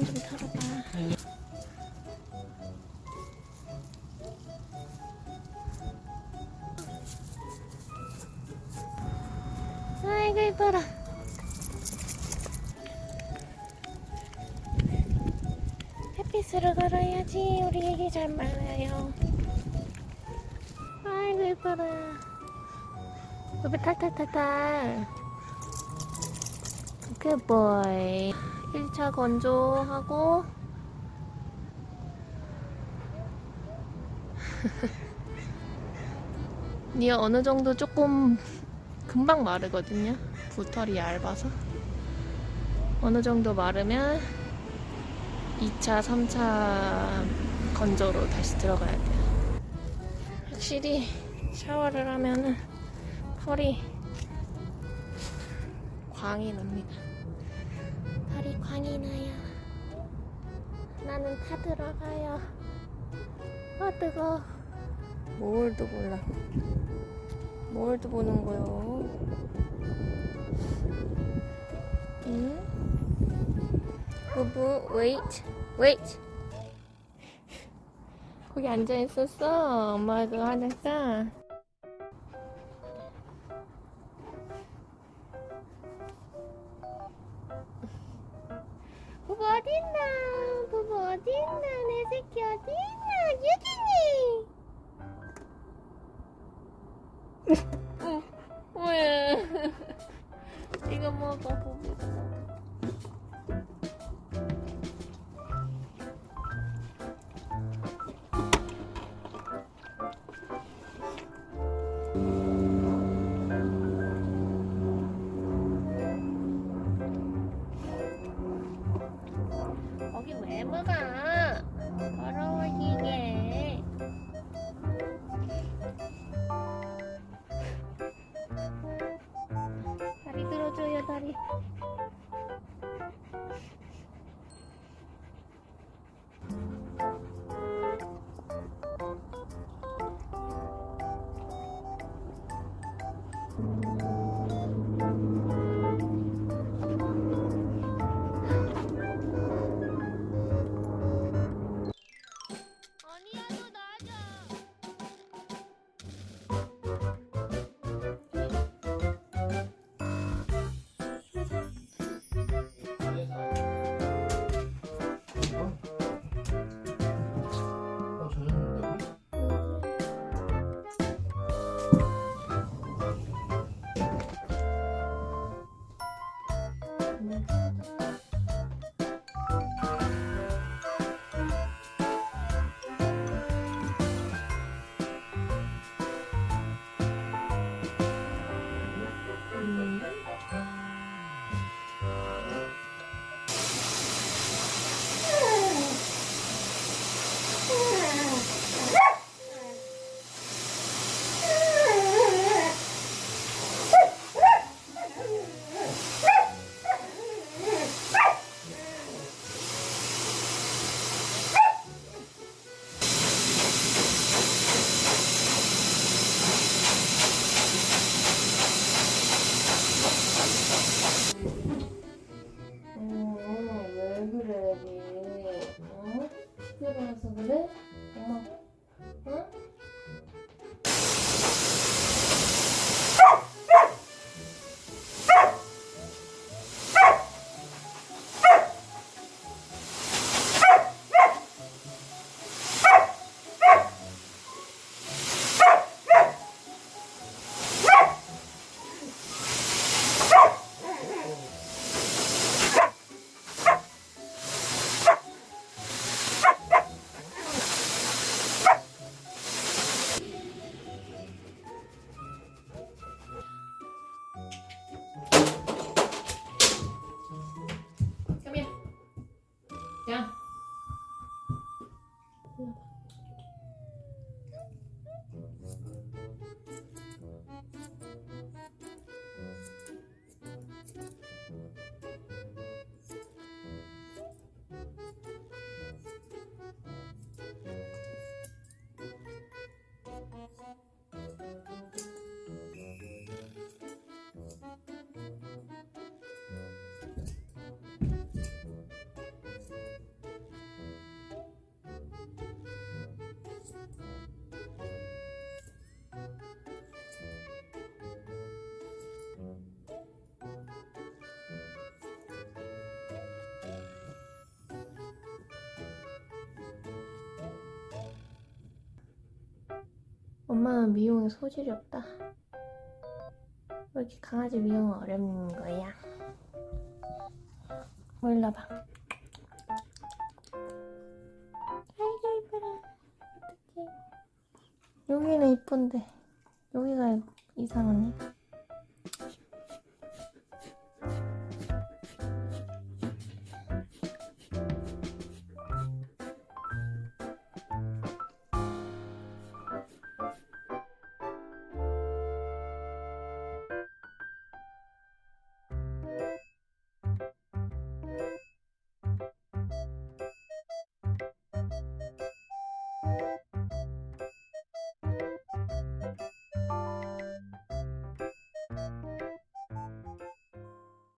그만 좀 털어봐. 아이고 이뻐라. 햇빛으로 걸어야지 우리 애기 잘 말라요. 아이고 이뻐라. 여기 탈탈탈탈. 굿보이. 1차 건조하고 니어 어느 정도 조금 금방 마르거든요. 부털이 얇아서. 어느 정도 마르면 2차, 3차 건조로 다시 들어가야 돼요. 확실히 샤워를 하면은 털이 광이 납니다. 털이 광이 나요. 나는 타 들어가요. 아 뜨거. 뭘도 몰라. 뭘도 보는 거요. 응? 부부, wait, wait. 거기 앉아 있었어. 엄마 그거 하니 부부 어딨나? 부부 어딨나? 내 새끼 어딨나? 유진이! 거기 학교 방송을 엄마 엄마는 미용에 소질이 없다. 왜 이렇게 강아지 미용은 어려운 거야? 몰라봐. 아이고 이뻐라. 어떡해. 여기는 이쁜데 여기가 이상하네.